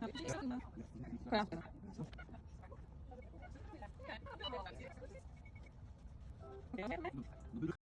Koyalım.